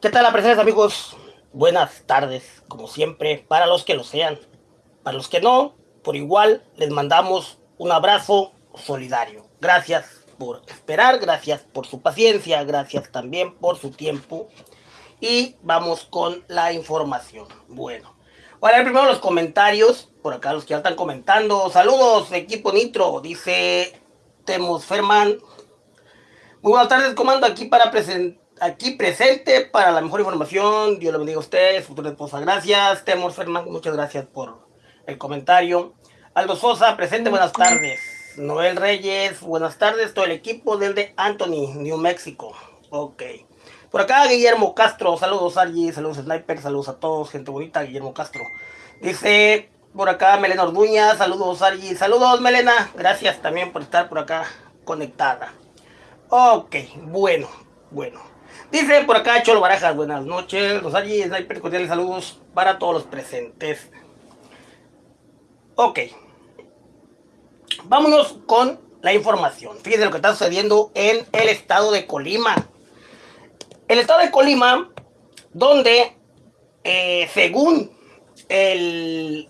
¿Qué tal la presencia, amigos? Buenas tardes, como siempre, para los que lo sean. Para los que no, por igual, les mandamos un abrazo solidario. Gracias por esperar, gracias por su paciencia, gracias también por su tiempo. Y vamos con la información. Bueno, voy a leer primero los comentarios. Por acá los que ya están comentando. Saludos, equipo Nitro, dice Temos Ferman. Muy buenas tardes, comando, aquí para presentar aquí presente para la mejor información. Dios lo bendiga a ustedes, futura esposa. Gracias. Temor Fernando, muchas gracias por el comentario. Aldo Sosa, presente, buenas tardes. Noel Reyes, buenas tardes. Todo el equipo del de Anthony, New Mexico. Ok. Por acá, Guillermo Castro. Saludos, Argy. Saludos, Sniper. Saludos a todos. Gente bonita, Guillermo Castro. Dice por acá, Melena Orduña. Saludos, Argy. Saludos, Melena. Gracias también por estar por acá conectada. Ok, bueno, bueno. Dice por acá Cholo Barajas, buenas noches. Rosario Sniper, cordiales saludos para todos los presentes. Ok. Vámonos con la información. Fíjense lo que está sucediendo en el estado de Colima. El estado de Colima, donde eh, según el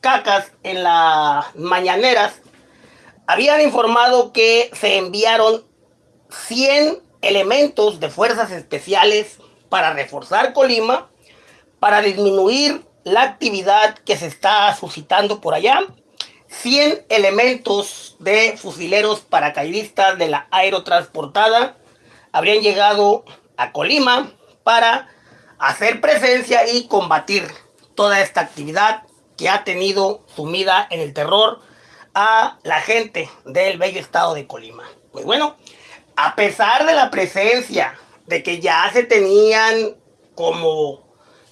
CACAS en las mañaneras, habían informado que se enviaron 100 elementos de fuerzas especiales para reforzar Colima, para disminuir la actividad que se está suscitando por allá, 100 elementos de fusileros paracaidistas de la aerotransportada habrían llegado a Colima para hacer presencia y combatir toda esta actividad que ha tenido sumida en el terror a la gente del bello estado de Colima. Pues bueno, a pesar de la presencia de que ya se tenían como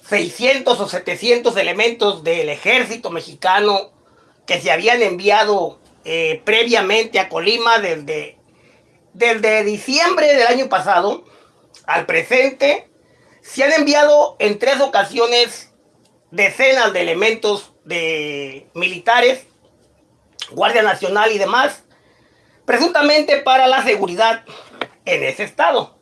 600 o 700 elementos del ejército mexicano que se habían enviado eh, previamente a Colima desde, desde diciembre del año pasado al presente, se han enviado en tres ocasiones decenas de elementos de militares, Guardia Nacional y demás, presuntamente para la seguridad en ese estado.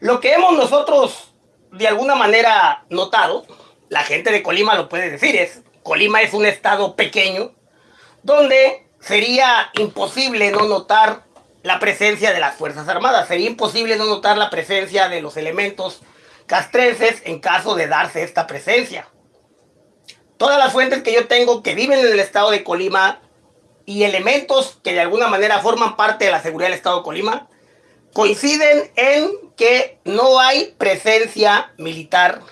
Lo que hemos nosotros de alguna manera notado, la gente de Colima lo puede decir, es Colima es un estado pequeño donde sería imposible no notar la presencia de las Fuerzas Armadas, sería imposible no notar la presencia de los elementos castrenses en caso de darse esta presencia. Todas las fuentes que yo tengo que viven en el estado de Colima y elementos que de alguna manera forman parte de la seguridad del Estado de Colima coinciden en que no hay presencia militar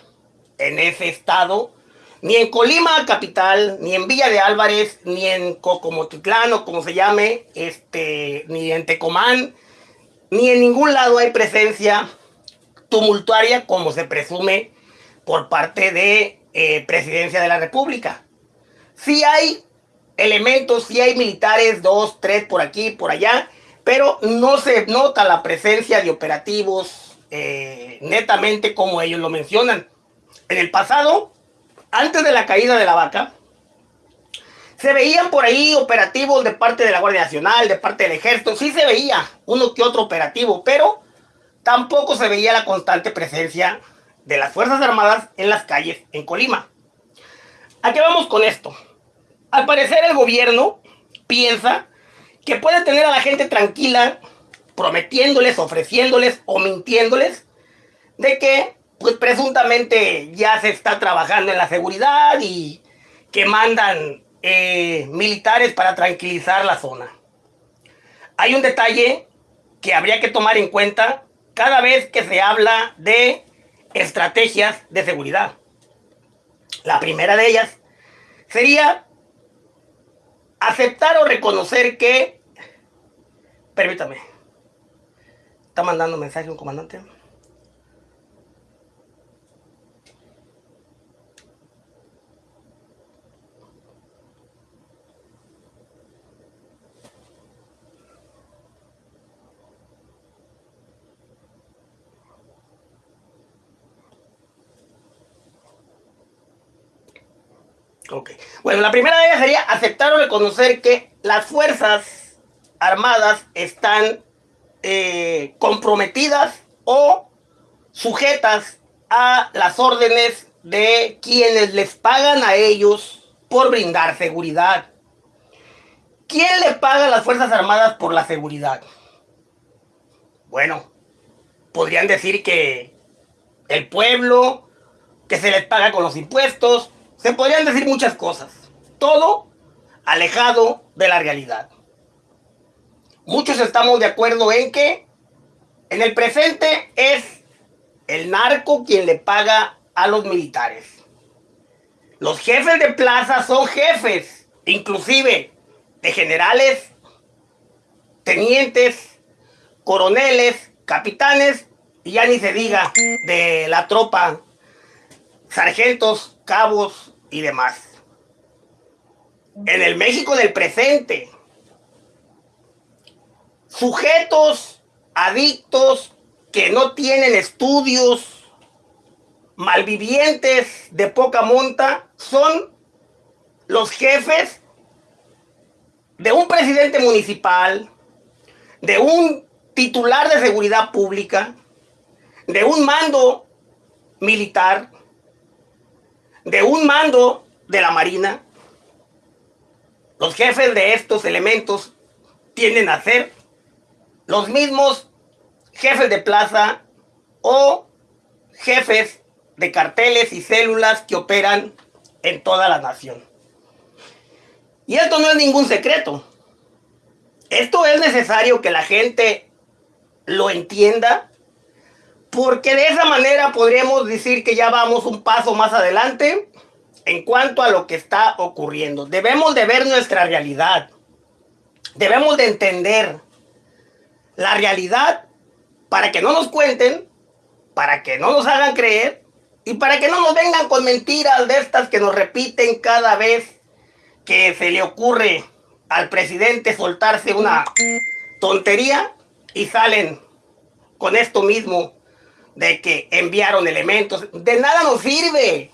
en ese estado, ni en Colima capital, ni en Villa de Álvarez, ni en Cocomotitlán o como se llame, este, ni en Tecomán, ni en ningún lado hay presencia tumultuaria como se presume por parte de eh, Presidencia de la República. Sí hay elementos, si hay militares, dos, tres por aquí, por allá, pero no se nota la presencia de operativos eh, netamente como ellos lo mencionan. En el pasado, antes de la caída de la vaca, se veían por ahí operativos de parte de la Guardia Nacional, de parte del Ejército, sí se veía uno que otro operativo, pero tampoco se veía la constante presencia de las Fuerzas Armadas en las calles en Colima. ¿A qué vamos con esto? Al parecer el gobierno piensa que puede tener a la gente tranquila prometiéndoles, ofreciéndoles o mintiéndoles de que pues presuntamente ya se está trabajando en la seguridad y que mandan eh, militares para tranquilizar la zona. Hay un detalle que habría que tomar en cuenta cada vez que se habla de estrategias de seguridad. La primera de ellas sería aceptar o reconocer que... Permítame. Está mandando mensaje un comandante. Ok. Bueno, la primera de ellas sería aceptar o reconocer que las Fuerzas Armadas están eh, comprometidas o sujetas a las órdenes de quienes les pagan a ellos por brindar seguridad. ¿Quién le paga a las Fuerzas Armadas por la seguridad? Bueno, podrían decir que el pueblo, que se les paga con los impuestos, se podrían decir muchas cosas. Todo alejado de la realidad. Muchos estamos de acuerdo en que en el presente es el narco quien le paga a los militares. Los jefes de plaza son jefes, inclusive de generales, tenientes, coroneles, capitanes, y ya ni se diga de la tropa, sargentos, cabos y demás. En el México del presente, sujetos adictos que no tienen estudios, malvivientes de poca monta, son los jefes de un presidente municipal, de un titular de seguridad pública, de un mando militar, de un mando de la Marina. Los jefes de estos elementos tienden a ser los mismos jefes de plaza o jefes de carteles y células que operan en toda la nación. Y esto no es ningún secreto. Esto es necesario que la gente lo entienda, porque de esa manera podríamos decir que ya vamos un paso más adelante en cuanto a lo que está ocurriendo. Debemos de ver nuestra realidad. Debemos de entender la realidad para que no nos cuenten, para que no nos hagan creer y para que no nos vengan con mentiras de estas que nos repiten cada vez que se le ocurre al presidente soltarse una tontería y salen con esto mismo de que enviaron elementos. De nada nos sirve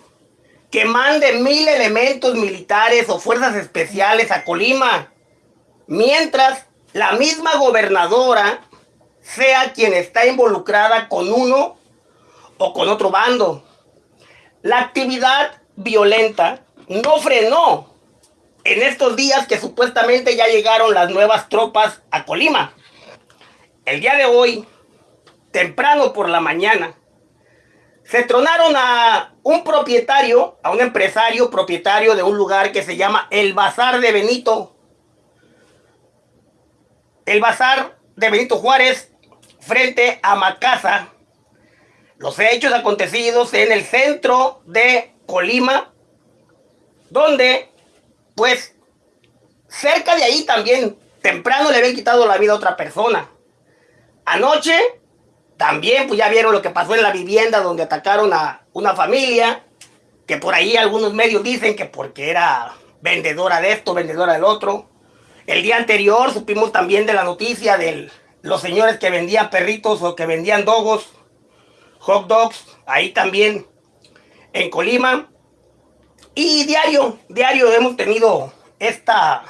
que manden mil elementos militares o fuerzas especiales a Colima, mientras la misma gobernadora sea quien está involucrada con uno o con otro bando. La actividad violenta no frenó en estos días que supuestamente ya llegaron las nuevas tropas a Colima. El día de hoy, temprano por la mañana, se tronaron a un propietario, a un empresario propietario de un lugar que se llama El Bazar de Benito. El Bazar de Benito Juárez frente a Macasa. Los hechos acontecidos en el centro de Colima, donde, pues, cerca de ahí también, temprano le habían quitado la vida a otra persona. Anoche, también, pues ya vieron lo que pasó en la vivienda donde atacaron a una familia, que por ahí algunos medios dicen que porque era vendedora de esto, vendedora del otro. El día anterior supimos también de la noticia del los señores que vendían perritos o que vendían dogos, hot dogs, ahí también en Colima. Y diario, diario hemos tenido esta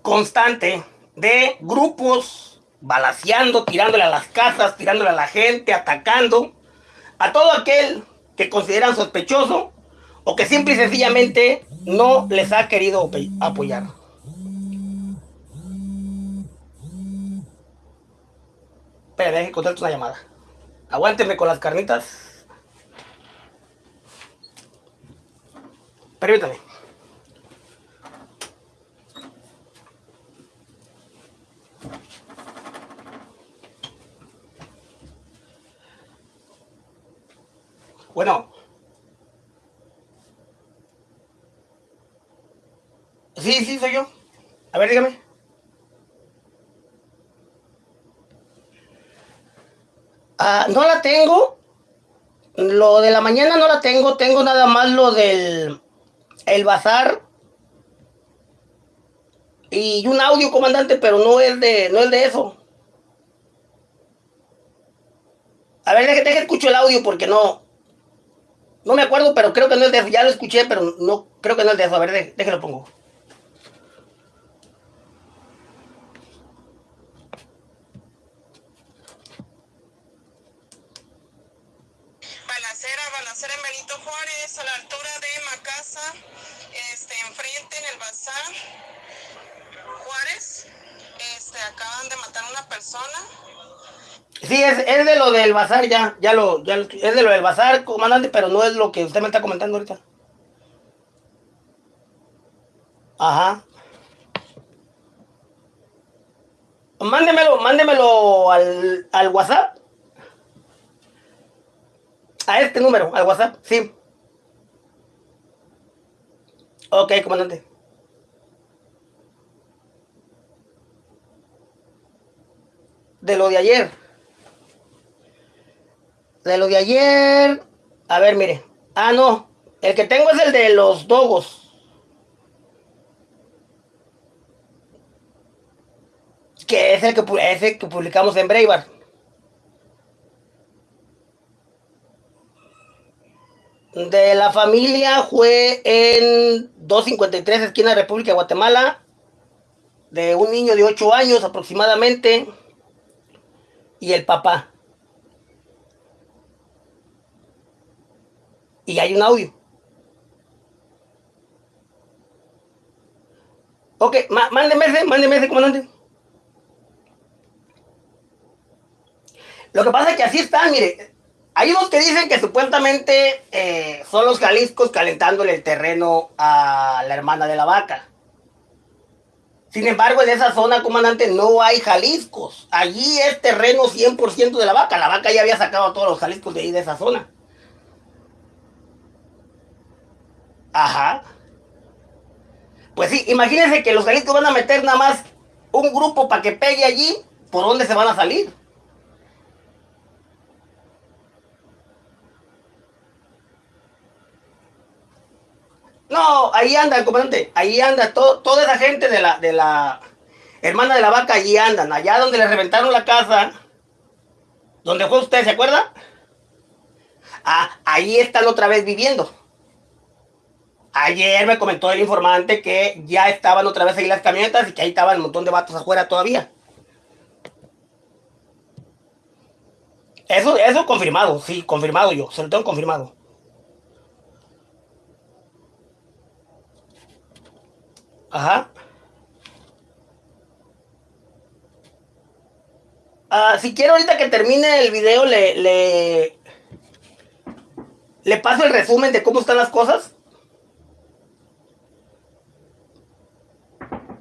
constante de grupos balaseando, tirándole a las casas, tirándole a la gente, atacando a todo aquel que consideran sospechoso o que simple y sencillamente no les ha querido apoyar. Espera, contarte una llamada. Aguánteme con las carnitas. Permítame. Bueno. Sí, sí, soy yo. A ver, dígame. Ah, no la tengo. Lo de la mañana no la tengo. Tengo nada más lo del el bazar. Y un audio, comandante, pero no es de, no es de eso. A ver, déjame escucho el audio porque no. No me acuerdo, pero creo que no es de eso. Ya lo escuché, pero no creo que no es de eso. A ver, déjelo pongo. balacera en Benito Juárez, a la altura de Macasa, este, enfrente en el bazar Juárez. Este, acaban de matar a una persona. Sí, es, es de lo del bazar, ya, ya lo, ya lo- es de lo del bazar, comandante, pero no es lo que usted me está comentando ahorita. Ajá. Mándemelo, mándemelo al, al WhatsApp. A este número, al WhatsApp, sí. Ok, comandante. De lo de ayer. De lo de ayer. A ver, mire. Ah, no. El que tengo es el de los dogos. Que es el que, publicamos en Breitbart. De la familia fue en 253 esquina República de Guatemala. De un niño de 8 años aproximadamente. Y el papá. Y hay un audio. Ok, má- mándeme ese, mándeme ese, comandante. Lo que pasa es que así están, mire. Hay unos que dicen que supuestamente eh, son los Jaliscos calentándole el terreno a la hermana de la vaca. Sin embargo, en esa zona, comandante, no hay Jaliscos. Allí es terreno 100% de la vaca. La vaca ya había sacado a todos los Jaliscos de ahí, de esa zona. Ajá. Pues sí, imagínense que los Jaliscos van a meter nada más un grupo para que pegue allí. ¿Por dónde se van a salir? No, ahí anda el comandante, ahí anda toda esa gente de la, de la hermana de la vaca, allí andan, allá donde le reventaron la casa, donde fue usted, ¿se acuerda? Ah, ahí están otra vez viviendo. Ayer me comentó el informante que ya estaban otra vez ahí las camionetas y que ahí estaban un montón de vatos afuera todavía. Eso, eso confirmado, sí, confirmado yo, se lo tengo confirmado. Ajá. Ah, si quiero ahorita que termine el video, le, le, le paso el resumen de cómo están las cosas.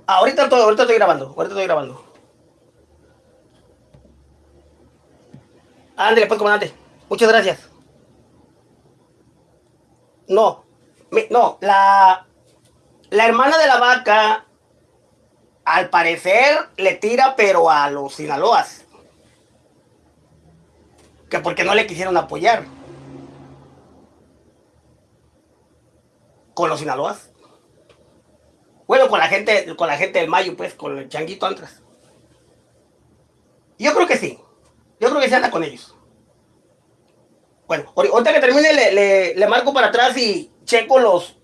Ah, ahorita, estoy- ahorita estoy grabando, ahorita estoy grabando. Ándale, pues, comandante. Muchas gracias. No, no, la, la hermana de la vaca, al parecer, le tira, pero a los Sinaloas. Que porque no le quisieron apoyar. Con los Sinaloas. Bueno, con la gente, con la gente del Mayo, pues, con el changuito Antras. Yo creo que sí. Yo creo que se anda con ellos. Bueno, ahori- ahorita que termine le, le- marco para atrás y checo los,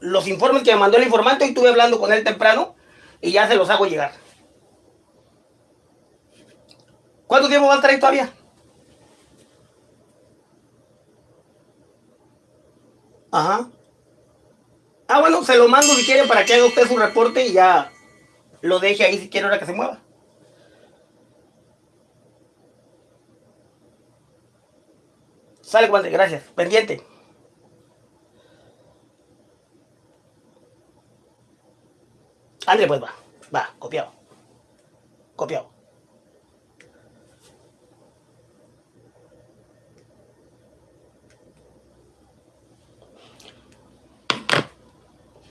los informes que me mandó el informante. Hoy estuve hablando con él temprano y ya se los hago llegar. ¿Cuánto tiempo va a estar ahí todavía? Ajá. Ah, bueno, se lo mando si quiere para que haga usted su reporte y ya lo deje ahí si quiere ahora que se mueva. Sale, comandante, gracias. Pendiente. André, pues va. Va, copiado. Copiado.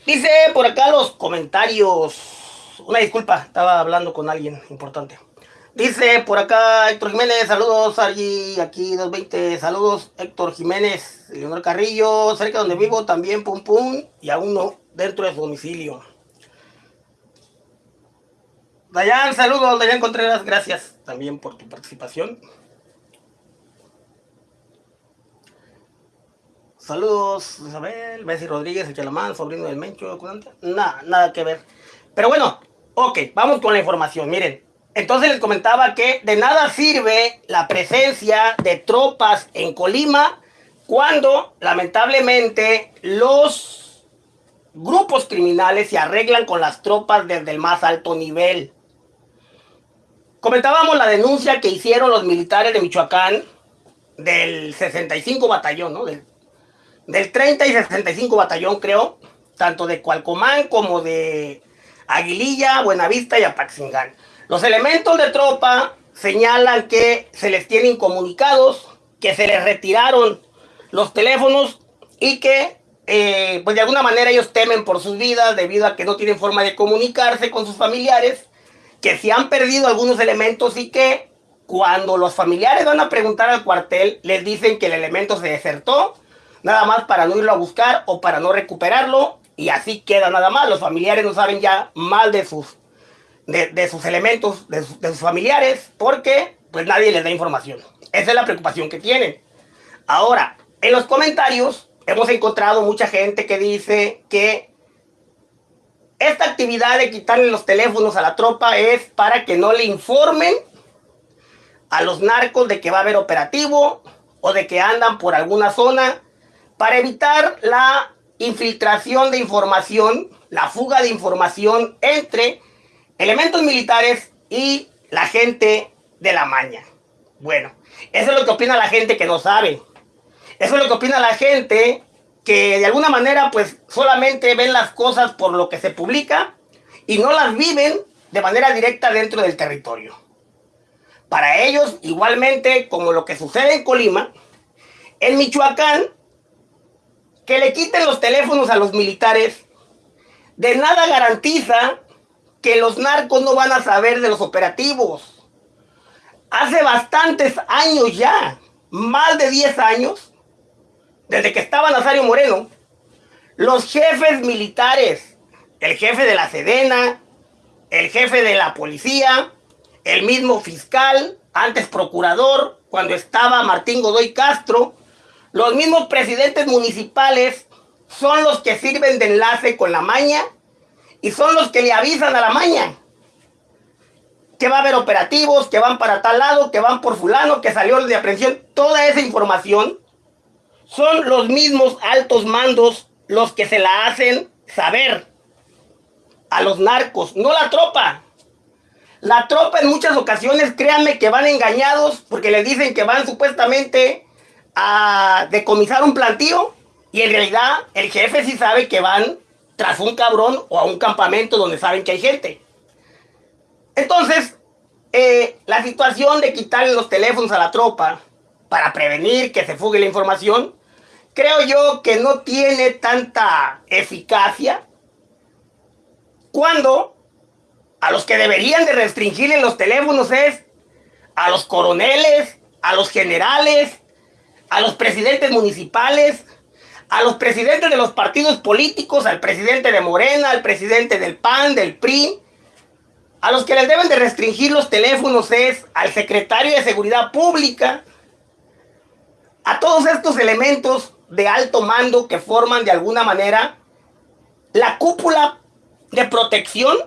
Dice por acá los comentarios. Una disculpa, estaba hablando con alguien importante. Dice por acá Héctor Jiménez, saludos, allí aquí 220, saludos Héctor Jiménez, Leonor Carrillo, cerca donde vivo también, pum pum, y aún no, dentro de su domicilio. Dayan, saludos, Dayan Contreras, gracias también por tu participación. Saludos, Isabel, Bessie Rodríguez, el sobrino del Mencho, nada, nada que ver. Pero bueno, ok, vamos con la información. Miren, entonces les comentaba que de nada sirve la presencia de tropas en Colima cuando lamentablemente los grupos criminales se arreglan con las tropas desde el más alto nivel. Comentábamos la denuncia que hicieron los militares de Michoacán del 65 batallón, ¿no? 30 y 65 batallón, creo, tanto de Cualcomán como de Aguililla, Buenavista y Apaxingán. Los elementos de tropa señalan que se les tienen comunicados, que se les retiraron los teléfonos y que eh, pues de alguna manera ellos temen por sus vidas debido a que no tienen forma de comunicarse con sus familiares, que se han perdido algunos elementos y que cuando los familiares van a preguntar al cuartel les dicen que el elemento se desertó, nada más para no irlo a buscar o para no recuperarlo y así queda nada más. Los familiares no saben ya mal de sus, de, sus elementos, de, sus familiares, porque pues nadie les da información. Esa es la preocupación que tienen. Ahora, en los comentarios hemos encontrado mucha gente que dice que esta actividad de quitarle los teléfonos a la tropa es para que no le informen a los narcos de que va a haber operativo o de que andan por alguna zona para evitar la infiltración de información, la fuga de información entre elementos militares y la gente de la maña. Bueno, eso es lo que opina la gente que no sabe. Eso es lo que opina la gente que de alguna manera pues solamente ven las cosas por lo que se publica y no las viven de manera directa dentro del territorio. Para ellos, igualmente como lo que sucede en Colima, en Michoacán, que le quiten los teléfonos a los militares, de nada garantiza que los narcos no van a saber de los operativos. Hace bastantes años ya, más de 10 años, desde que estaba Nazario Moreno, los jefes militares, el jefe de la Sedena, el jefe de la policía, el mismo fiscal, antes procurador, cuando estaba Martín Godoy Castro, los mismos presidentes municipales son los que sirven de enlace con la maña y son los que le avisan a la maña que va a haber operativos, que van para tal lado, que van por fulano, que salió de aprehensión. Toda esa información son los mismos altos mandos los que se la hacen saber a los narcos, no la tropa. La tropa en muchas ocasiones, créanme que van engañados porque les dicen que van supuestamente a decomisar un plantío y en realidad el jefe sí sabe que van tras un cabrón o a un campamento donde saben que hay gente. Entonces, eh, la situación de quitarle los teléfonos a la tropa para prevenir que se fugue la información creo yo que no tiene tanta eficacia cuando a los que deberían de restringirle los teléfonos es a los coroneles, a los generales, a los presidentes municipales, a los presidentes de los partidos políticos, al presidente de Morena, al presidente del PAN, del PRI. A los que les deben de restringir los teléfonos es al secretario de Seguridad Pública. A todos estos elementos de alto mando que forman de alguna manera la cúpula de protección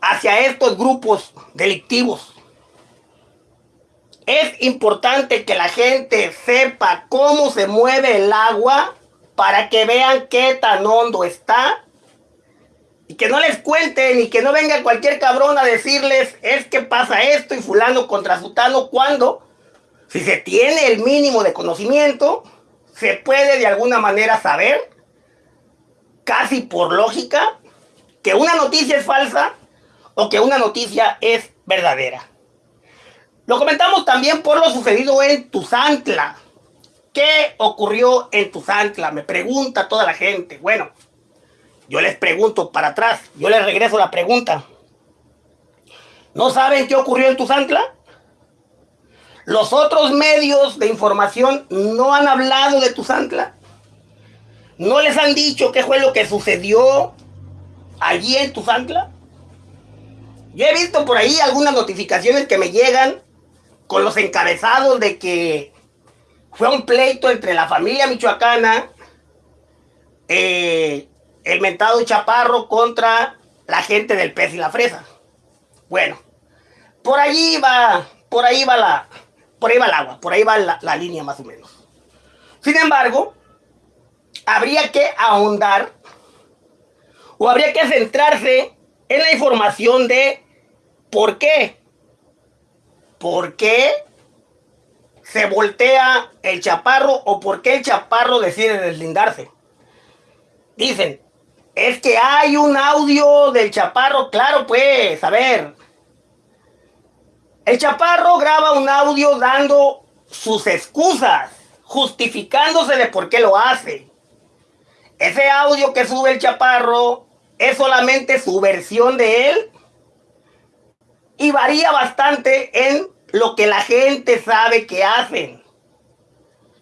hacia estos grupos delictivos. Es importante que la gente sepa cómo se mueve el agua para que vean qué tan hondo está y que no les cuenten y que no venga cualquier cabrón a decirles es que pasa esto y fulano contra sutano cuando si se tiene el mínimo de conocimiento se puede de alguna manera saber, casi por lógica, que una noticia es falsa o que una noticia es verdadera. Lo comentamos también por lo sucedido en Tuzantla. ¿Qué ocurrió en Tuzantla? Me pregunta toda la gente. Bueno, yo les pregunto para atrás, yo les regreso la pregunta. ¿No saben qué ocurrió en Tuzantla? Los otros medios de información no han hablado de Tuzantla. No les han dicho qué fue lo que sucedió allí en Tuzantla. Yo he visto por ahí algunas notificaciones que me llegan con los encabezados de que fue un pleito entre la familia michoacana, eh, el mentado Chaparro contra la gente del pez y la fresa. Bueno, por ahí va, por ahí va la, por ahí va el agua, por ahí va la, línea más o menos. Sin embargo, habría que ahondar o habría que centrarse en la información de por qué. ¿Por qué se voltea el chaparro o por qué el chaparro decide deslindarse? Dicen, es que hay un audio del chaparro, claro pues, a ver. El chaparro graba un audio dando sus excusas, justificándose de por qué lo hace. Ese audio que sube el chaparro es solamente su versión de él y varía bastante en lo que la gente sabe que hacen.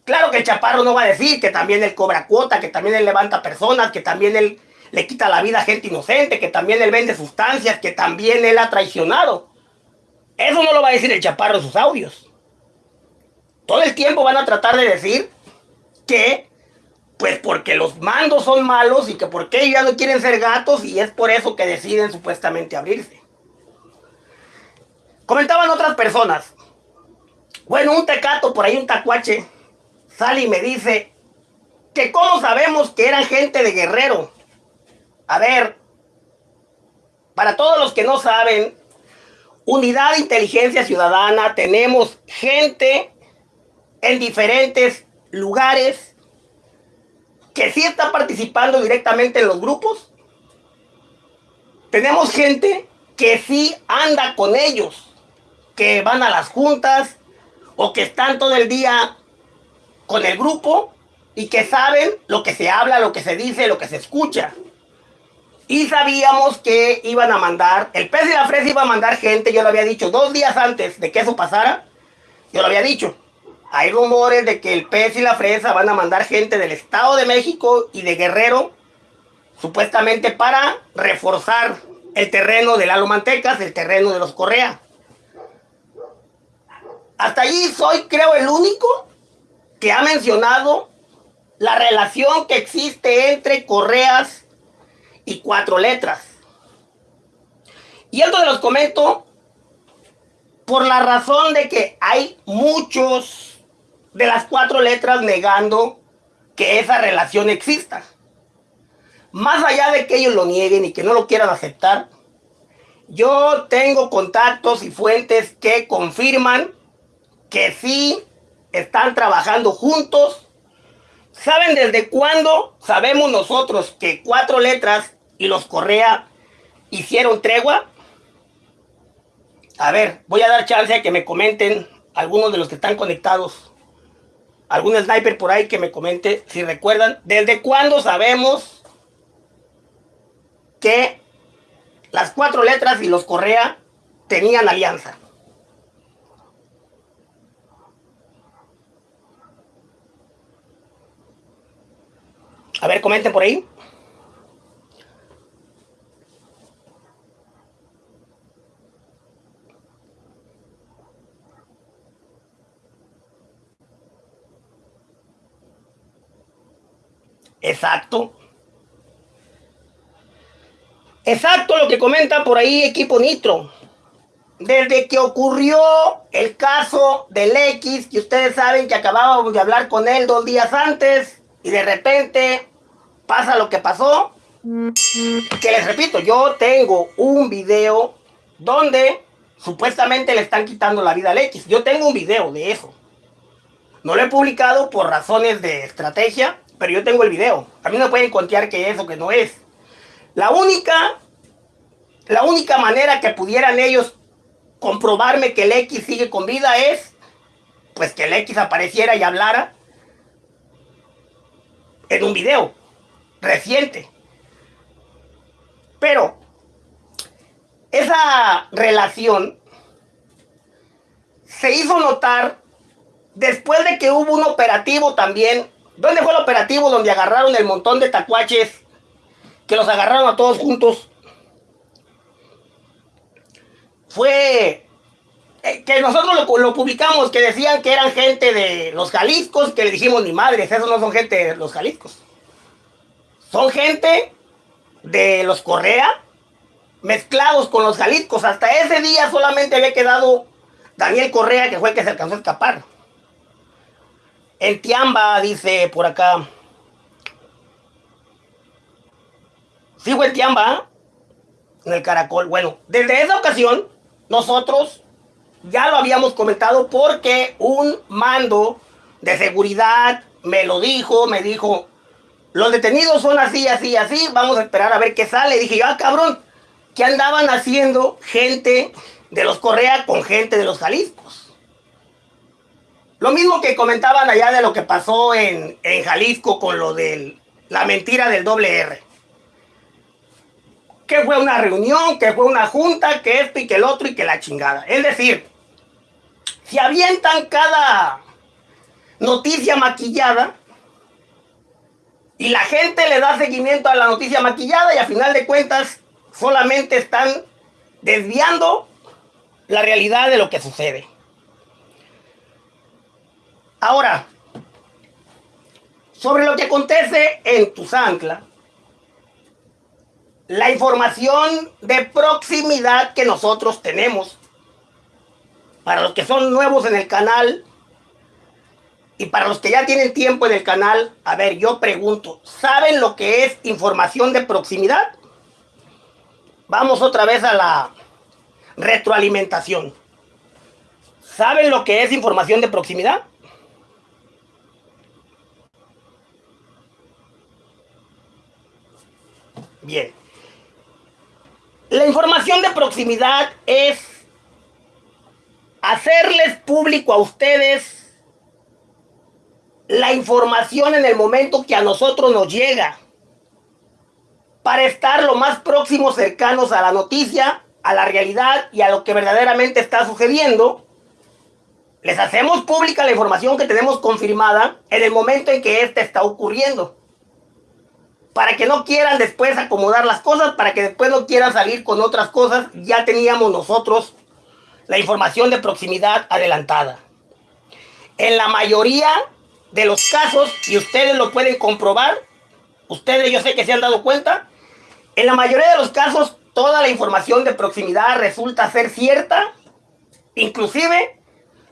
Claro que el chaparro no va a decir que también él cobra cuota, que también él levanta personas, que también él le quita la vida a gente inocente, que también él vende sustancias, que también él ha traicionado. Eso no lo va a decir el chaparro en sus audios. Todo el tiempo van a tratar de decir que, pues porque los mandos son malos y que porque ellos ya no quieren ser gatos y es por eso que deciden supuestamente abrirse. Comentaban otras personas. Bueno, un tecato por ahí, un tacuache, sale y me dice que cómo sabemos que eran gente de guerrero. A ver, para todos los que no saben, Unidad de Inteligencia Ciudadana, tenemos gente en diferentes lugares que sí está participando directamente en los grupos. Tenemos gente que sí anda con ellos que van a las juntas o que están todo el día con el grupo y que saben lo que se habla, lo que se dice, lo que se escucha. Y sabíamos que iban a mandar, el pez y la fresa iba a mandar gente, yo lo había dicho, dos días antes de que eso pasara, yo lo había dicho. Hay rumores de que el pez y la fresa van a mandar gente del Estado de México y de Guerrero, supuestamente para reforzar el terreno de Lalo Mantecas, el terreno de los Correa. Hasta allí soy, creo, el único que ha mencionado la relación que existe entre correas y cuatro letras. Y esto se los comento por la razón de que hay muchos de las cuatro letras negando que esa relación exista. Más allá de que ellos lo nieguen y que no lo quieran aceptar, yo tengo contactos y fuentes que confirman que sí están trabajando juntos. ¿Saben desde cuándo sabemos nosotros que cuatro letras y los Correa hicieron tregua? A ver, voy a dar chance a que me comenten algunos de los que están conectados. Algún sniper por ahí que me comente si recuerdan. ¿Desde cuándo sabemos que las cuatro letras y los Correa tenían alianza? A ver, comenten por ahí. Exacto. Exacto lo que comenta por ahí equipo Nitro. Desde que ocurrió el caso del X, que ustedes saben que acabábamos de hablar con él dos días antes, y de repente pasa lo que pasó. Que les repito, yo tengo un video donde supuestamente le están quitando la vida al X. Yo tengo un video de eso. No lo he publicado por razones de estrategia, pero yo tengo el video. A mí no pueden contar que es o que no es. La única, la única manera que pudieran ellos comprobarme que el X sigue con vida es, pues que el X apareciera y hablara en un video reciente. Pero esa relación se hizo notar después de que hubo un operativo también. ¿Dónde fue el operativo donde agarraron el montón de tacuaches? Que los agarraron a todos juntos. Fue que nosotros lo, publicamos, que decían que eran gente de los Jaliscos, que le dijimos ni madres, esos no son gente de los Jaliscos. Son gente de los Correa mezclados con los Jaliscos. Hasta ese día solamente había quedado Daniel Correa, que fue el que se alcanzó a escapar. en Tiamba, dice por acá. Sigo en Tiamba, en el caracol. Bueno, desde esa ocasión, nosotros ya lo habíamos comentado porque un mando de seguridad me lo dijo, me dijo, los detenidos son así, así, así, vamos a esperar a ver qué sale. dije, ah, cabrón, ¿qué andaban haciendo gente de los Correa con gente de los Jaliscos? Lo mismo que comentaban allá de lo que pasó en, en Jalisco con lo de la mentira del doble R. Que fue una reunión, que fue una junta, que esto y que el otro y que la chingada. Es decir, si avientan cada noticia maquillada y la gente le da seguimiento a la noticia maquillada y a final de cuentas solamente están desviando la realidad de lo que sucede. Ahora, sobre lo que acontece en Tuzancla, la información de proximidad que nosotros tenemos, para los que son nuevos en el canal, y para los que ya tienen tiempo en el canal, a ver, yo pregunto, ¿saben lo que es información de proximidad? Vamos otra vez a la retroalimentación. ¿Saben lo que es información de proximidad? Bien. La información de proximidad es hacerles público a ustedes la información en el momento que a nosotros nos llega para estar lo más próximos cercanos a la noticia, a la realidad y a lo que verdaderamente está sucediendo. Les hacemos pública la información que tenemos confirmada en el momento en que ésta está ocurriendo. Para que no quieran después acomodar las cosas, para que después no quieran salir con otras cosas, ya teníamos nosotros la información de proximidad adelantada. En la mayoría de los casos, y ustedes lo pueden comprobar, ustedes yo sé que se han dado cuenta, en la mayoría de los casos toda la información de proximidad resulta ser cierta, inclusive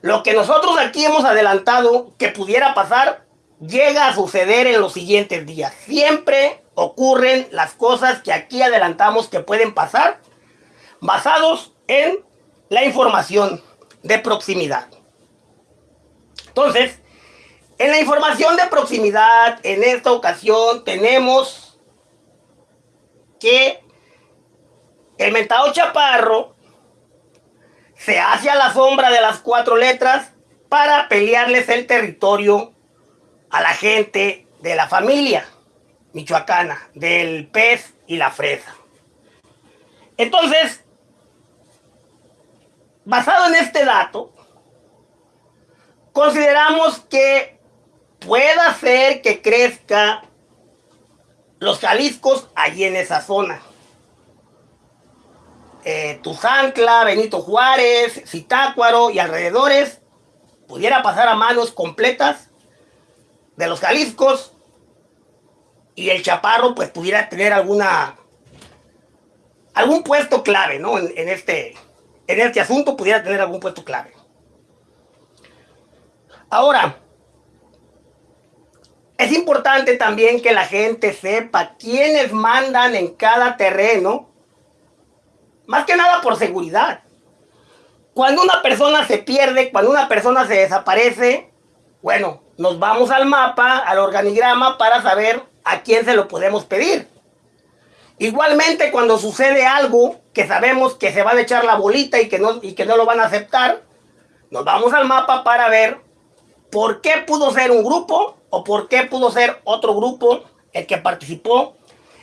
lo que nosotros aquí hemos adelantado que pudiera pasar, llega a suceder en los siguientes días. Siempre ocurren las cosas que aquí adelantamos que pueden pasar, basados en la información de proximidad. Entonces, en la información de proximidad, en esta ocasión tenemos que el mentado chaparro se hace a la sombra de las cuatro letras para pelearles el territorio a la gente de la familia michoacana, del pez y la fresa. Entonces, basado en este dato, consideramos que pueda ser que crezca los Jaliscos allí en esa zona. Eh, Tuzancla, Benito Juárez, Zitácuaro y alrededores pudiera pasar a manos completas de los Jaliscos y el Chaparro pues pudiera tener alguna algún puesto clave, ¿no? En, este en este asunto pudiera tener algún puesto clave. Ahora, es importante también que la gente sepa quiénes mandan en cada terreno, más que nada por seguridad. Cuando una persona se pierde, cuando una persona se desaparece, bueno, nos vamos al mapa, al organigrama para saber a quién se lo podemos pedir. Igualmente cuando sucede algo que sabemos que se va a echar la bolita y que no, y que no lo van a aceptar, nos vamos al mapa para ver por qué pudo ser un grupo o por qué pudo ser otro grupo el que participó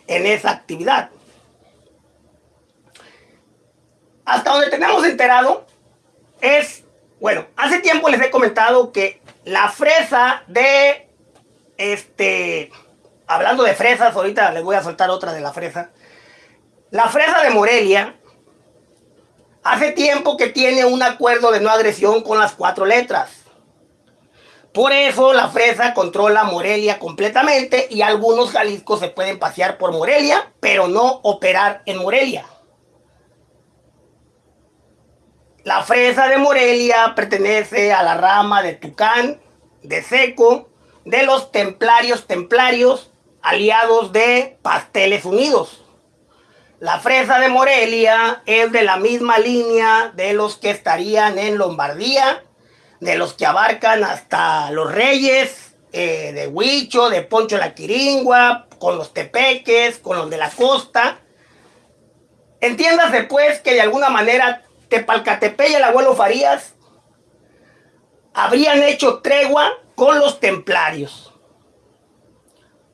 en esa actividad. Hasta donde tenemos enterado es, bueno, hace tiempo les he comentado que la fresa de, este, hablando de fresas, ahorita les voy a soltar otra de la fresa. La fresa de Morelia hace tiempo que tiene un acuerdo de no agresión con las cuatro letras. Por eso la fresa controla Morelia completamente y algunos Jaliscos se pueden pasear por Morelia, pero no operar en Morelia. La fresa de Morelia pertenece a la rama de Tucán de seco de los templarios templarios aliados de Pasteles Unidos. La fresa de Morelia es de la misma línea de los que estarían en Lombardía, de los que abarcan hasta los Reyes, eh, de Huicho, de Poncho la Quiringua, con los Tepeques, con los de la costa. Entiéndase pues que de alguna manera Tepalcatepec y el abuelo Farías habrían hecho tregua con los templarios.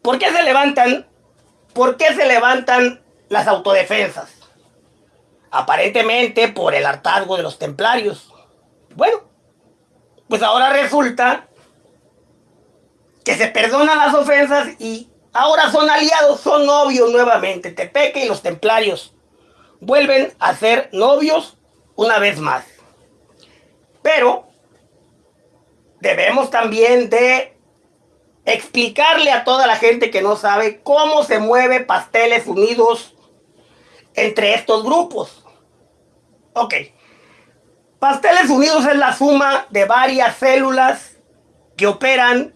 ¿Por qué se levantan? ¿Por qué se levantan las autodefensas? Aparentemente por el hartazgo de los templarios. Bueno, pues ahora resulta que se perdonan las ofensas y ahora son aliados, son novios nuevamente. Tepeque y los templarios vuelven a ser novios una vez más. Pero debemos también de explicarle a toda la gente que no sabe cómo se mueve Pasteles Unidos entre estos grupos. Ok. Pasteles Unidos es la suma de varias células que operan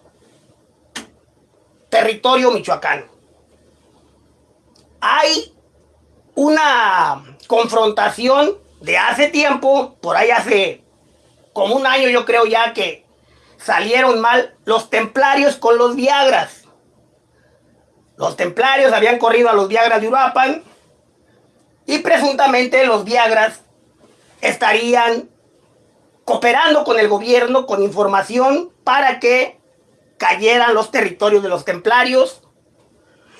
territorio michoacano. Hay una confrontación de hace tiempo, por ahí hace como un año yo creo ya que salieron mal los templarios con los Viagras. Los templarios habían corrido a los Viagras de Uruapan y presuntamente los Viagras estarían cooperando con el gobierno con información para que cayeran los territorios de los templarios.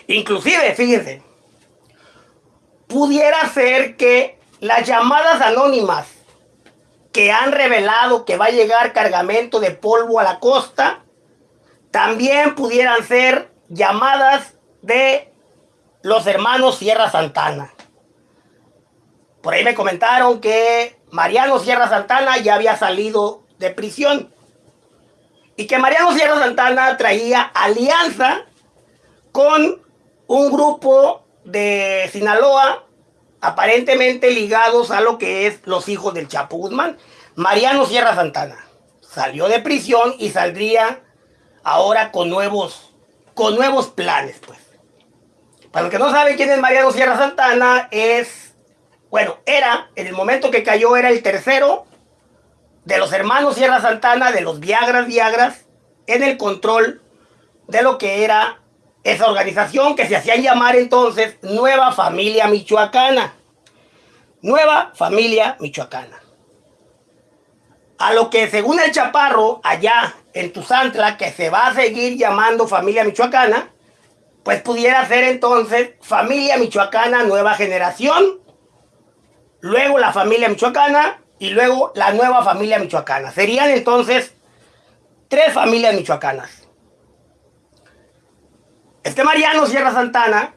Inclusive, fíjense, pudiera ser que las llamadas anónimas que han revelado que va a llegar cargamento de polvo a la costa, también pudieran ser llamadas de los hermanos Sierra Santana. Por ahí me comentaron que Mariano Sierra Santana ya había salido de prisión y que Mariano Sierra Santana traía alianza con un grupo de Sinaloa aparentemente ligados a lo que es los hijos del Chapo Guzmán. Mariano Sierra Santana salió de prisión y saldría ahora con nuevos, con nuevos planes, pues. Para los que no saben quién es Mariano Sierra Santana, es, bueno, era, en el momento que cayó, era el tercero de los hermanos Sierra Santana, de los Viagras Viagras, en el control de lo que era esa organización que se hacían llamar entonces Nueva Familia Michoacana. Nueva Familia Michoacana. A lo que según el Chaparro, allá en Tuzantla, que se va a seguir llamando Familia Michoacana, pues pudiera ser entonces Familia Michoacana Nueva Generación, luego la Familia Michoacana y luego la Nueva Familia Michoacana. Serían entonces tres familias michoacanas. Este Mariano Sierra Santana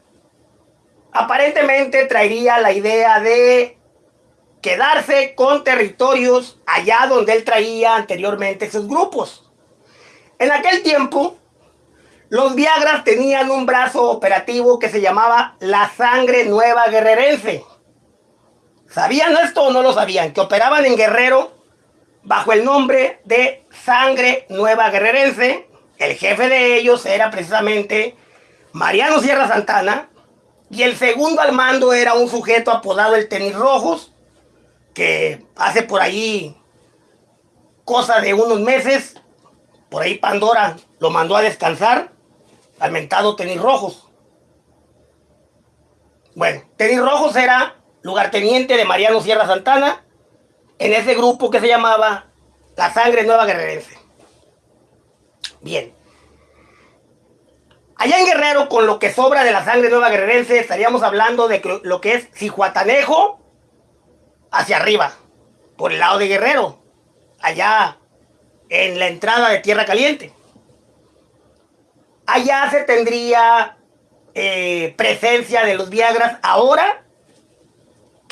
aparentemente traería la idea de quedarse con territorios allá donde él traía anteriormente sus grupos. En aquel tiempo, los Viagras tenían un brazo operativo que se llamaba la sangre nueva guerrerense. ¿Sabían esto o no lo sabían? Que operaban en Guerrero bajo el nombre de Sangre Nueva Guerrerense. El jefe de ellos era precisamente Mariano Sierra Santana, y el segundo al mando era un sujeto apodado el Tenis Rojos, que hace por ahí cosa de unos meses, por ahí Pandora lo mandó a descansar, al mentado Tenis Rojos. Bueno, Tenis Rojos era lugarteniente de Mariano Sierra Santana en ese grupo que se llamaba La Sangre Nueva Guerrerense. Bien. Allá en Guerrero, con lo que sobra de la sangre nueva guerrerense, estaríamos hablando de lo que es Cihuatanejo hacia arriba, por el lado de Guerrero, allá en la entrada de Tierra Caliente. Allá se tendría eh, presencia de los Viagras ahora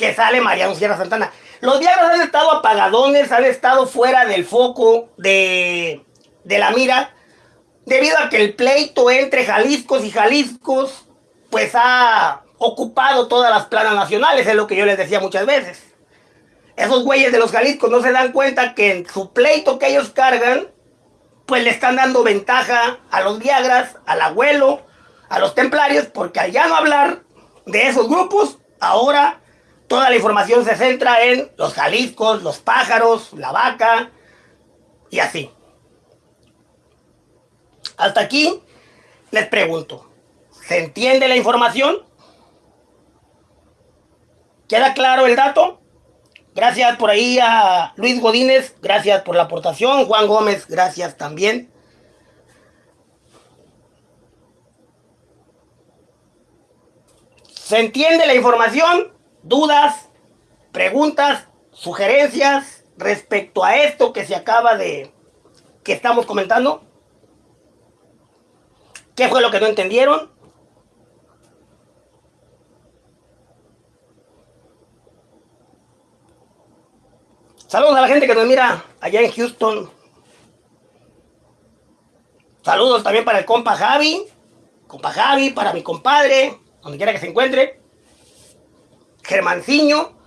que sale Mariano Sierra Santana. Los Viagras han estado apagadones, han estado fuera del foco de, de la mira debido a que el pleito entre Jaliscos y Jaliscos, pues ha ocupado todas las planas nacionales, es lo que yo les decía muchas veces. Esos güeyes de los Jaliscos no se dan cuenta que en su pleito que ellos cargan, pues le están dando ventaja a los Viagras, al abuelo, a los templarios, porque al ya no hablar de esos grupos, ahora toda la información se centra en los Jaliscos, los pájaros, la vaca y así. Hasta aquí les pregunto, ¿se entiende la información? ¿Queda claro el dato? Gracias por ahí a Luis Godínez, gracias por la aportación. Juan Gómez, gracias también. ¿Se entiende la información? ¿Dudas? ¿Preguntas? ¿Sugerencias respecto a esto que se acaba de... que estamos comentando? ¿Qué fue lo que no entendieron? Saludos a la gente que nos mira allá en Houston. Saludos también para el compa Javi. Compa Javi, para mi compadre, donde quiera que se encuentre. Germanciño.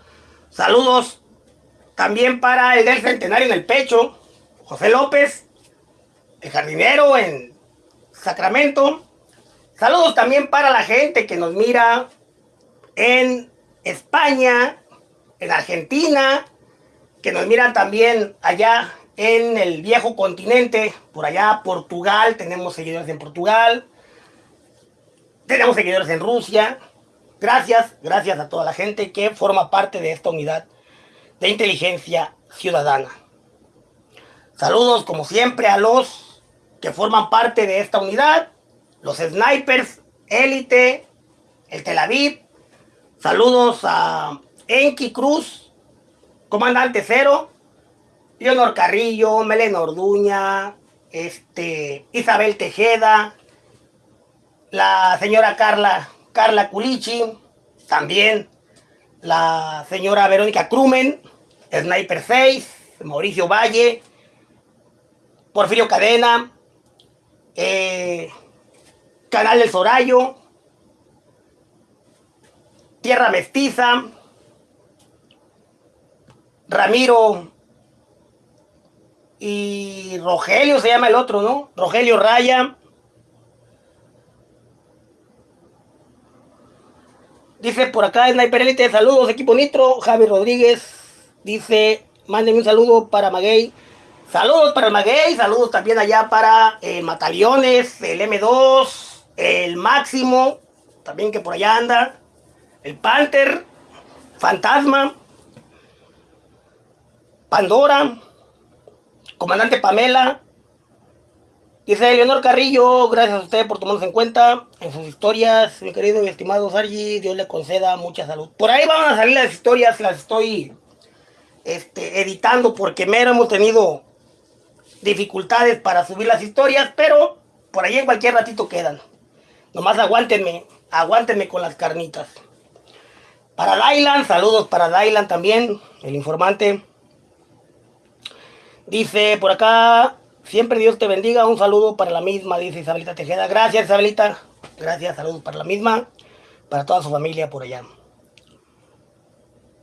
Saludos también para el del centenario en el pecho. José López. El jardinero en Sacramento. Saludos también para la gente que nos mira en España, en Argentina, que nos miran también allá en el viejo continente, por allá Portugal, tenemos seguidores en Portugal, tenemos seguidores en Rusia. Gracias, gracias a toda la gente que forma parte de esta unidad de inteligencia ciudadana. Saludos como siempre a los que forman parte de esta unidad, los snipers, élite, el Tel Aviv. Saludos a Enki Cruz, Comandante Cero, Leonor Carrillo, Melena Orduña, este, Isabel Tejeda, la señora Carla, Carla Culichi, también la señora Verónica Crumen, Sniper 6, Mauricio Valle, Porfirio Cadena, eh, Canal del Sorayo, Tierra Mestiza, Ramiro y Rogelio se llama el otro, ¿no? Rogelio Raya. Dice por acá Sniper Elite, saludos equipo Nitro, Javi Rodríguez. Dice, mándenme un saludo para Maguey. Saludos para Maguey, saludos también allá para el Mataliones, el M2, el Máximo, también que por allá anda, el Panther, Fantasma. Pandora, comandante Pamela, dice Leonor Carrillo, gracias a usted por tomarnos en cuenta en sus historias, mi querido y estimado Sargi, Dios le conceda mucha salud. Por ahí van a salir las historias, las estoy este, editando porque mero hemos tenido dificultades para subir las historias, pero por ahí en cualquier ratito quedan. Nomás aguántenme, aguántenme con las carnitas. Para Dylan, saludos para Dylan también, el informante. Dice por acá, siempre Dios te bendiga, un saludo para la misma, dice Isabelita Tejeda. Gracias Isabelita, gracias, saludos para la misma, para toda su familia por allá.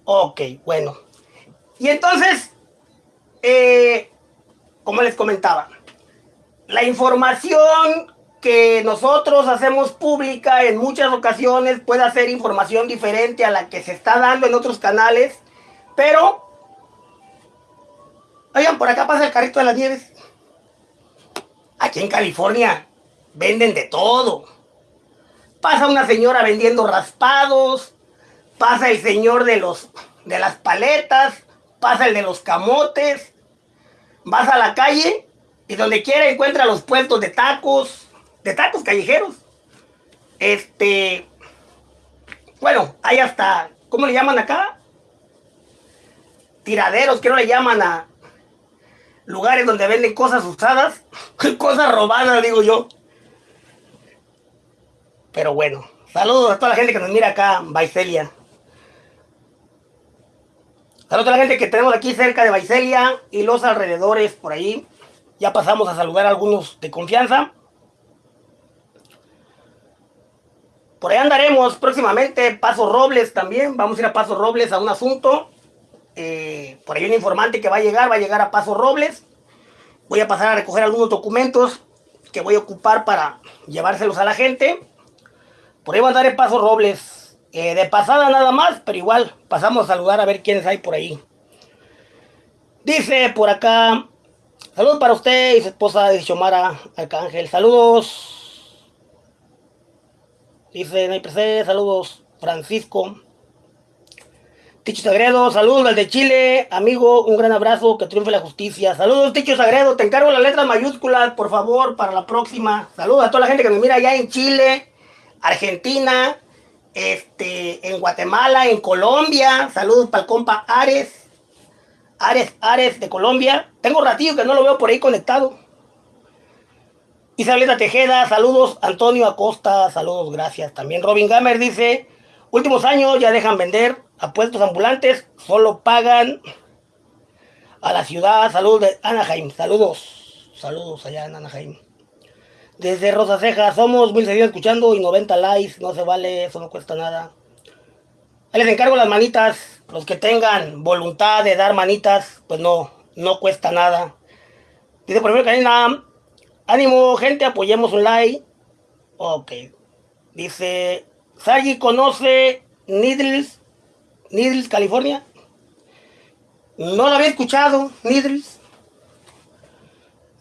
Ok, bueno. Y entonces, eh, como les comentaba, la información que nosotros hacemos pública en muchas ocasiones puede ser información diferente a la que se está dando en otros canales, pero Oigan, por acá pasa el carrito de las nieves. Aquí en California venden de todo. Pasa una señora vendiendo raspados. Pasa el señor de, los, de las paletas. Pasa el de los camotes. Vas a la calle y donde quiera encuentra los puestos de tacos. De tacos callejeros. Este... Bueno, hay hasta... ¿Cómo le llaman acá? Tiraderos, que no le llaman a, lugares donde venden cosas usadas, cosas robadas, digo yo. Pero bueno, saludos a toda la gente que nos mira acá, Baicelia. Saludos a la gente que tenemos aquí cerca de Baicelia y los alrededores por ahí. Ya pasamos a saludar a algunos de confianza. Por ahí andaremos próximamente, Paso Robles también. Vamos a ir a Paso Robles a un asunto. Eh, por ahí un informante que va a llegar, va a llegar a Paso Robles. Voy a pasar a recoger algunos documentos que voy a ocupar para llevárselos a la gente. Por ahí va a dar el paso Robles. Eh, de pasada nada más, pero igual pasamos a saludar a ver quiénes hay por ahí. Dice por acá, saludos para usted y su esposa de Xiomara Arcángel. Saludos. Dice Nayprese, saludos Francisco. Ticho Sagredo, saludos al de Chile, amigo, un gran abrazo, que triunfe la justicia. Saludos, Ticho Sagredo, te encargo las letras mayúsculas, por favor, para la próxima. Saludos a toda la gente que me mira allá en Chile, Argentina, este, en Guatemala, en Colombia. Saludos para el compa Ares, Ares, Ares de Colombia. Tengo ratillo que no lo veo por ahí conectado. Isabelita Tejeda, saludos. Antonio Acosta, saludos, gracias. También Robin Gamer dice, últimos años ya dejan vender apuestos ambulantes solo pagan a la ciudad. Saludos de Anaheim. Saludos. Saludos allá en Anaheim. Desde Rosa Ceja, somos 1600 escuchando y 90 likes. No se vale, eso no cuesta nada. Les encargo las manitas. Los que tengan voluntad de dar manitas, pues no, no cuesta nada. Dice por ejemplo Karina, ánimo gente, apoyemos un like. Ok. Dice, Sagi conoce Needles Needles, California. No lo había escuchado, Needles.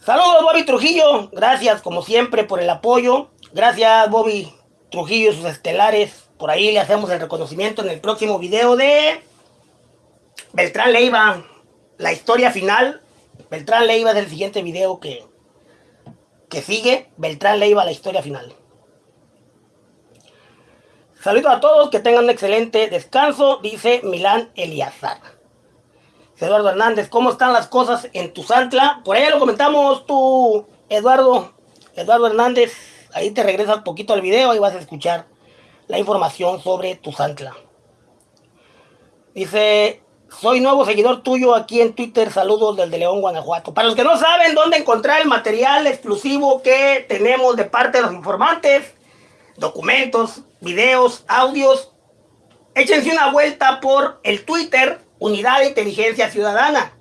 Saludos, Bobby Trujillo. Gracias, como siempre, por el apoyo. Gracias, Bobby Trujillo y sus estelares. Por ahí le hacemos el reconocimiento en el próximo video de Beltrán Leiva. La historia final. Beltrán Leiva es el siguiente video que, que sigue. Beltrán Leiva, la historia final. Saludos a todos, que tengan un excelente descanso, dice Milán Eliazar. Eduardo Hernández, ¿cómo están las cosas en tu Santla? Por ahí lo comentamos tú, Eduardo, Eduardo Hernández. Ahí te regresas un poquito al video y vas a escuchar la información sobre tu Santla. Dice, soy nuevo seguidor tuyo aquí en Twitter. Saludos del de León, Guanajuato. Para los que no saben dónde encontrar el material exclusivo que tenemos de parte de los informantes, documentos, videos, audios, échense una vuelta por el Twitter Unidad de Inteligencia Ciudadana.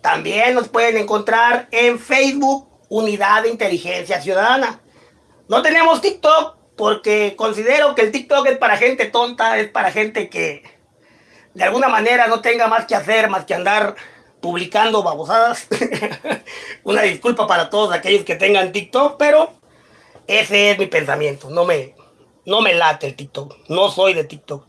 También nos pueden encontrar en Facebook Unidad de Inteligencia Ciudadana. No tenemos TikTok porque considero que el TikTok es para gente tonta, es para gente que de alguna manera no tenga más que hacer, más que andar publicando babosadas. Una disculpa para todos aquellos que tengan TikTok, pero ese es mi pensamiento. No me, no me late el TikTok. No soy de TikTok.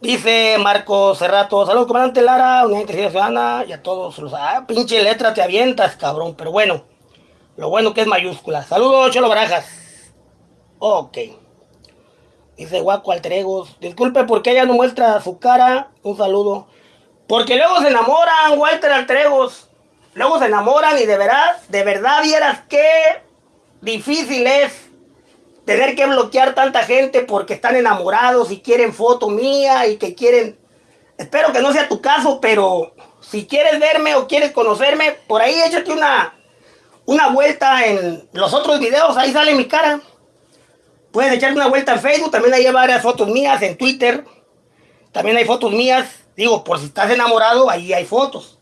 Dice Marco Cerrato, saludos comandante Lara, Unidad de Ciudadana y a todos los... Ah, pinche letra te avientas, cabrón. Pero bueno, lo bueno que es mayúscula. Saludos, Cholo Barajas. Ok. Dice Guaco Alteregos, disculpe porque ella no muestra su cara. Un saludo. Porque luego se enamoran, Walter Alteregos. Luego se enamoran y de verdad, de verdad vieras que difícil es tener que bloquear tanta gente porque están enamorados y quieren foto mía y que quieren... Espero que no sea tu caso, pero si quieres verme o quieres conocerme, por ahí échate una, una vuelta en los otros videos, ahí sale mi cara. Puedes echarte una vuelta en Facebook, también hay varias fotos mías, en Twitter. También hay fotos mías, digo, por si estás enamorado, ahí hay fotos.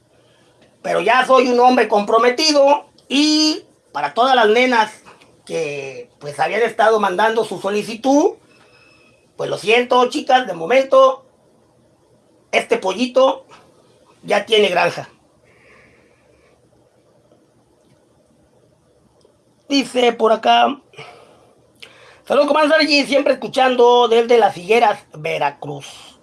Pero ya soy un hombre comprometido y para todas las nenas que pues habían estado mandando su solicitud. Pues lo siento, chicas, de momento este pollito ya tiene granja. Dice por acá. Saludos, comandante allí, siempre escuchando desde las higueras, Veracruz.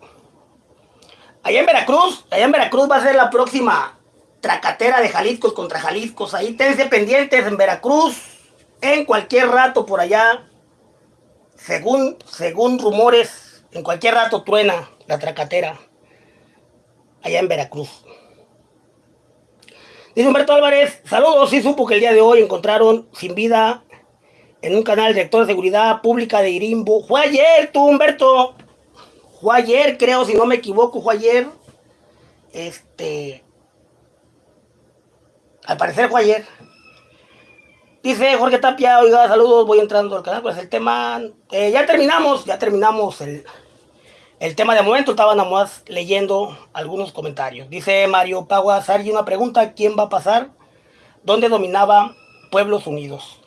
Allá en Veracruz, allá en Veracruz va a ser la próxima tracatera de Jalisco contra Jalisco. Ahí tense pendientes en Veracruz en cualquier rato por allá, según, según rumores, en cualquier rato truena la tracatera allá en Veracruz. Dice Humberto Álvarez, saludos, sí supo que el día de hoy encontraron sin vida en un canal director de seguridad pública de Irimbo. Fue ayer, tú Humberto. Fue ayer, creo, si no me equivoco, fue ayer. Este... Al parecer fue ayer. Dice Jorge Tapia, oiga, saludos, voy entrando al canal, pues el tema, eh, ya terminamos, ya terminamos el, el tema de momento, estaba nada más leyendo algunos comentarios. Dice Mario Pagua Sargi, una pregunta, ¿quién va a pasar? donde dominaba Pueblos Unidos.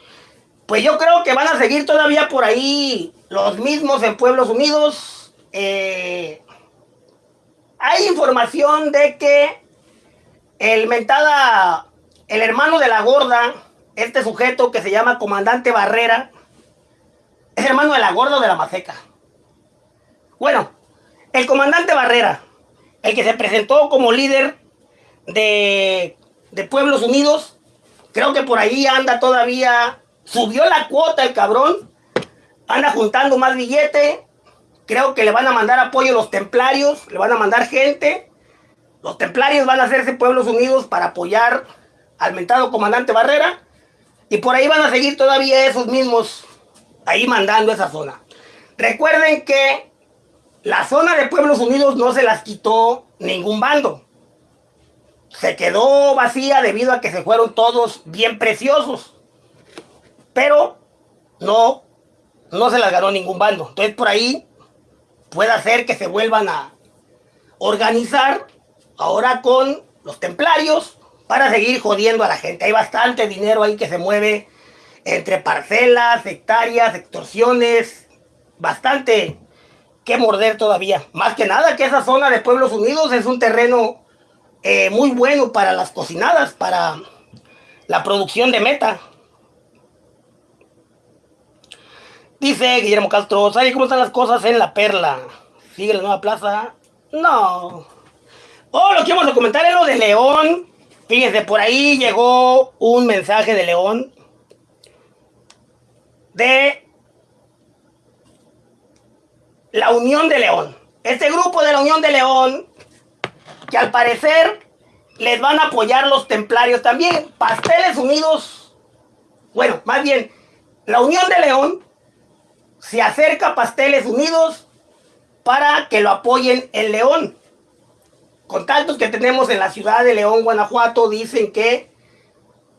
Pues yo creo que van a seguir todavía por ahí los mismos en Pueblos Unidos. Eh, hay información de que el mentada, el hermano de la gorda, este sujeto que se llama Comandante Barrera, es hermano de la gorda de la maceca. Bueno, el comandante Barrera, el que se presentó como líder de, de Pueblos Unidos, creo que por ahí anda todavía, subió la cuota el cabrón, anda juntando más billete, creo que le van a mandar apoyo a los templarios, le van a mandar gente, los templarios van a hacerse Pueblos Unidos para apoyar al mentado comandante Barrera, y por ahí van a seguir todavía esos mismos ahí mandando esa zona. Recuerden que la zona de Pueblos Unidos no se las quitó ningún bando. Se quedó vacía debido a que se fueron todos bien preciosos. Pero no, no se las ganó ningún bando. Entonces por ahí puede hacer que se vuelvan a organizar ahora con los templarios para seguir jodiendo a la gente. Hay bastante dinero ahí que se mueve entre parcelas, hectáreas, extorsiones, bastante que morder todavía. Más que nada que esa zona de Pueblos Unidos es un terreno eh, muy bueno para las cocinadas, para la producción de meta. Dice Guillermo Castro, ¿sabe cómo están las cosas en La Perla? ¿Sigue la nueva plaza? No. Oh, lo que vamos a comentar es lo de León. Fíjense, por ahí llegó un mensaje de León de la Unión de León. Este grupo de la Unión de León, que al parecer les van a apoyar los templarios también. Pasteles Unidos, bueno, más bien, la Unión de León se acerca a Pasteles Unidos para que lo apoyen en León contactos que tenemos en la ciudad de León, Guanajuato, dicen que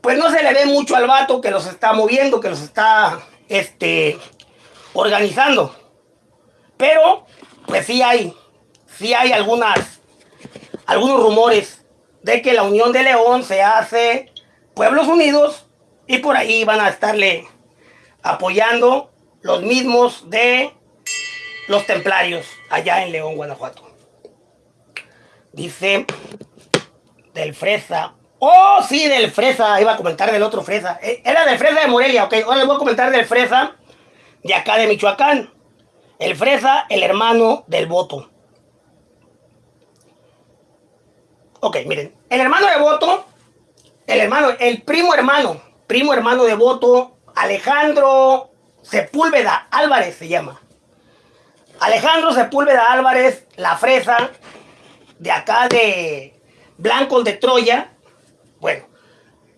pues no se le ve mucho al vato que los está moviendo, que los está este, organizando. Pero, pues sí hay, sí hay algunos rumores de que la Unión de León se hace Pueblos Unidos y por ahí van a estarle apoyando los mismos de los templarios allá en León, Guanajuato. Dice del fresa. Oh, sí, del fresa. Iba a comentar del otro fresa. Eh, era del fresa de Morelia, ok. Ahora les voy a comentar del fresa de acá de Michoacán. El fresa, el hermano del voto. Ok, miren. El hermano de voto, el hermano, el primo hermano, primo hermano de voto, Alejandro Sepúlveda Álvarez se llama. Alejandro Sepúlveda Álvarez, la fresa, de acá de Blancos de Troya, bueno,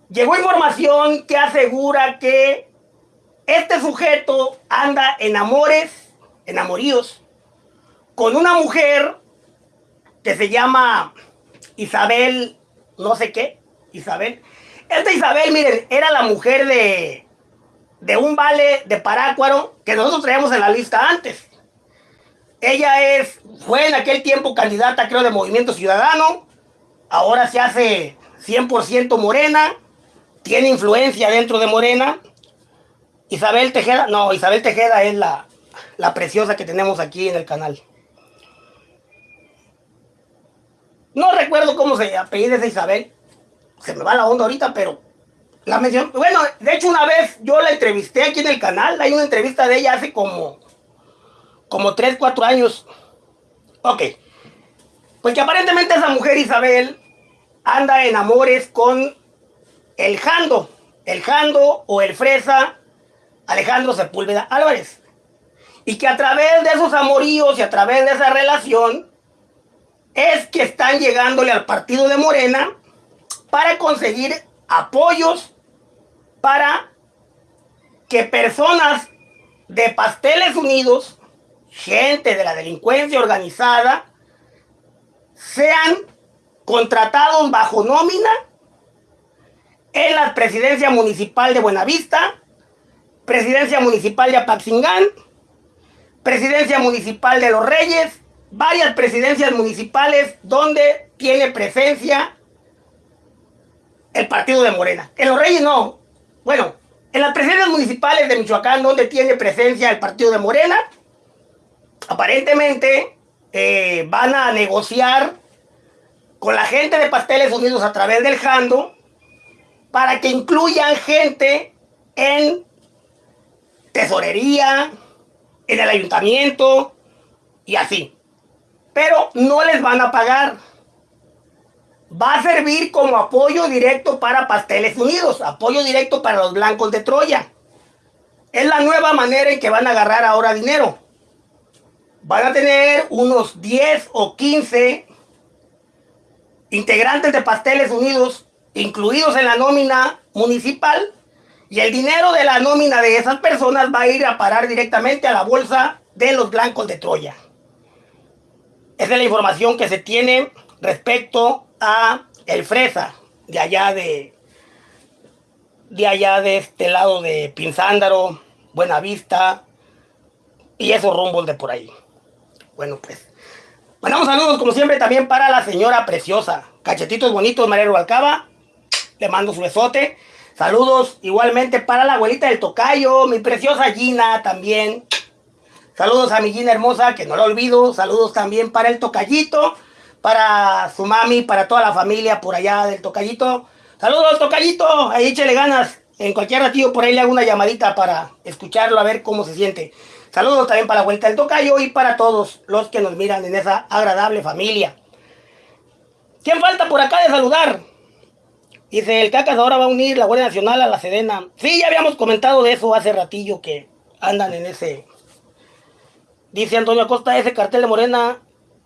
llegó información que asegura que este sujeto anda en amores, enamoríos, con una mujer que se llama Isabel, no sé qué, Isabel. Esta Isabel, miren, era la mujer de, de un vale de Parácuaro que nosotros traíamos en la lista antes. Ella es, fue en aquel tiempo candidata, creo, de Movimiento Ciudadano. Ahora se hace 100% morena. Tiene influencia dentro de Morena. Isabel Tejeda, no, Isabel Tejeda es la, la preciosa que tenemos aquí en el canal. No recuerdo cómo se apellida esa Isabel. Se me va la onda ahorita, pero la mencionó. Bueno, de hecho una vez yo la entrevisté aquí en el canal. Hay una entrevista de ella hace como como 3, 4 años. Ok. Pues que aparentemente esa mujer Isabel anda en amores con el Jando. El Jando o el Fresa Alejandro Sepúlveda Álvarez. Y que a través de esos amoríos y a través de esa relación es que están llegándole al partido de Morena para conseguir apoyos para que personas de Pasteles Unidos gente de la delincuencia organizada sean contratados bajo nómina en la presidencia municipal de Buenavista, presidencia municipal de Apaxingán, presidencia municipal de Los Reyes, varias presidencias municipales donde tiene presencia el partido de Morena. En los Reyes no. Bueno, en las presidencias municipales de Michoacán, donde tiene presencia el partido de Morena, aparentemente eh, van a negociar con la gente de Pasteles Unidos a través del Jando para que incluyan gente en tesorería, en el ayuntamiento y así. Pero no les van a pagar va a servir como apoyo directo para Pasteles Unidos, apoyo directo para los blancos de Troya. Es la nueva manera en que van a agarrar ahora dinero. Van a tener unos 10 o 15 integrantes de Pasteles Unidos incluidos en la nómina municipal y el dinero de la nómina de esas personas va a ir a parar directamente a la bolsa de los blancos de Troya. Esa es la información que se tiene respecto a el Fresa, de allá de, de allá de este lado de Pinzándaro, Buenavista y esos rumbos de por ahí. Bueno, pues, mandamos saludos como siempre también para la señora preciosa. Cachetitos bonitos, María Rubalcaba. Le mando su besote. Saludos igualmente para la abuelita del tocayo, mi preciosa Gina también. Saludos a mi Gina hermosa, que no la olvido. Saludos también para el tocayito para su mami, para toda la familia por allá del Tocayito. Saludos, Tocayito, ahí échale ganas. En cualquier ratito por ahí le hago una llamadita para escucharlo, a ver cómo se siente. Saludos también para la vuelta del Tocayo y para todos los que nos miran en esa agradable familia. ¿Quién falta por acá de saludar? Dice, el Cacas ahora va a unir la Guardia Nacional a la Sedena. Sí, ya habíamos comentado de eso hace ratillo que andan en ese... Dice Antonio Acosta, ese cartel de Morena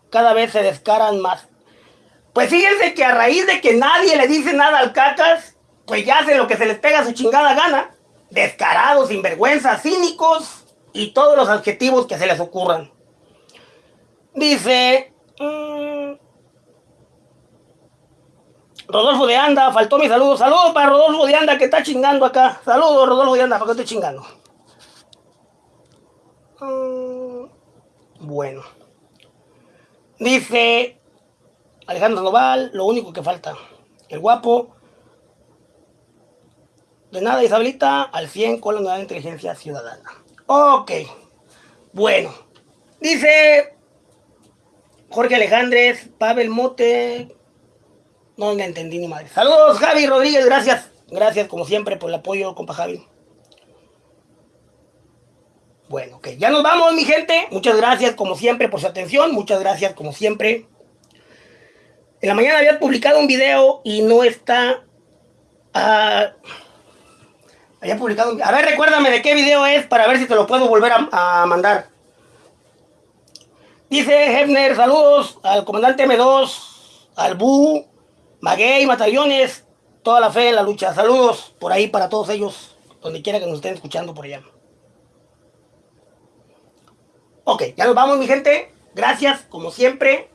cada vez se descaran más. Pues fíjense que a raíz de que nadie le dice nada al cacas, pues ya hace lo que se les pega a su chingada gana. Descarados, sinvergüenzas, cínicos y todos los adjetivos que se les ocurran. Dice... Mm, Rodolfo de Anda, faltó mi saludo. Saludos para Rodolfo de Anda que está chingando acá. Saludos Rodolfo de Anda, para que estoy chingando. Mm, bueno. Dice Alejandro Noval, lo único que falta. El guapo. De nada, Isabelita, al 100 con la nueva inteligencia ciudadana. Ok. Bueno. Dice Jorge Alejandres, Pavel Mote. No me entendí ni madre. Saludos, Javi Rodríguez, gracias. Gracias, como siempre, por el apoyo, compa Javi. Bueno, ok, ya nos vamos, mi gente. Muchas gracias, como siempre, por su atención. Muchas gracias, como siempre. En la mañana había publicado un video y no está... Uh, había publicado. A ver, recuérdame de qué video es para ver si te lo puedo volver a, a mandar. Dice Hefner, saludos al comandante M2, al Bu, Maguey, Matallones, toda la fe en la lucha. Saludos por ahí para todos ellos, donde quiera que nos estén escuchando por allá. Ok, ya nos vamos, mi gente. Gracias, como siempre,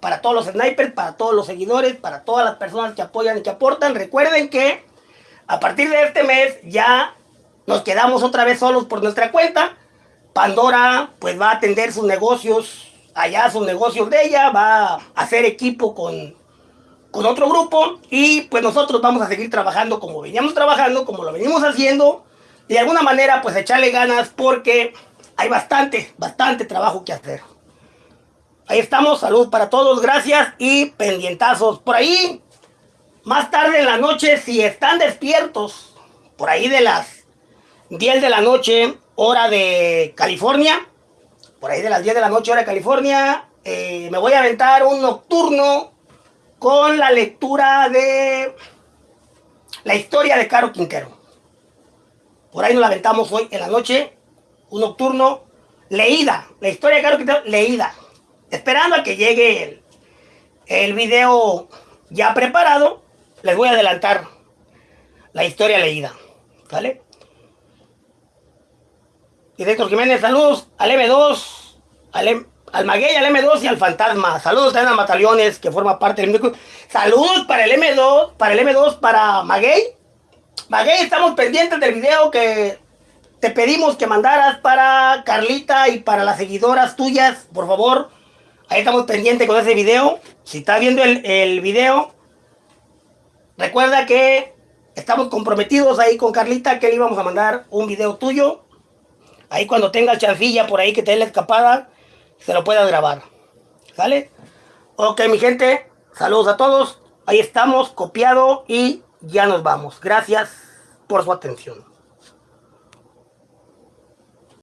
para todos los snipers, para todos los seguidores, para todas las personas que apoyan y que aportan. Recuerden que a partir de este mes ya nos quedamos otra vez solos por nuestra cuenta. Pandora pues va a atender sus negocios allá, sus negocios de ella, va a hacer equipo con, con otro grupo y pues nosotros vamos a seguir trabajando como veníamos trabajando, como lo venimos haciendo. De alguna manera pues echarle ganas porque hay bastante, bastante trabajo que hacer. Ahí estamos, salud para todos, gracias y pendientazos. Por ahí, más tarde en la noche, si están despiertos, por ahí de las 10 de la noche, hora de California, por ahí de las 10 de la noche, hora de California, eh, me voy a aventar un nocturno con la lectura de la historia de Caro Quintero. Por ahí nos la aventamos hoy en la noche un nocturno, leída, la historia de Carlos Quintero, leída, esperando a que llegue el, el video ya preparado, les voy a adelantar la historia leída, ¿vale? Y Héctor Jiménez, saludos al M2, al, Maguey, al M2 y al Fantasma. Saludos también a Mataliones, que forma parte del grupo. Saludos para el M2, para el M2, para Maguey. Maguey, estamos pendientes del video que te pedimos que mandaras para Carlita y para las seguidoras tuyas, por favor. Ahí estamos pendientes con ese video. Si estás viendo el video, Recuerda que estamos comprometidos ahí con Carlita que le íbamos a mandar un video tuyo. Ahí cuando tengas chancilla por ahí que te dé la escapada, se lo puedas grabar. ¿Sale? Ok, mi gente, saludos a todos. Ahí estamos, copiado y ya nos vamos. Gracias por su atención.